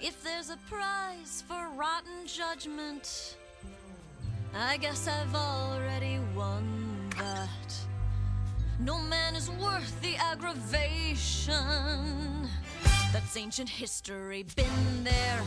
If there's a prize for rotten judgment, I guess I've already won that. No man is worth the aggravation. That's ancient history, been there.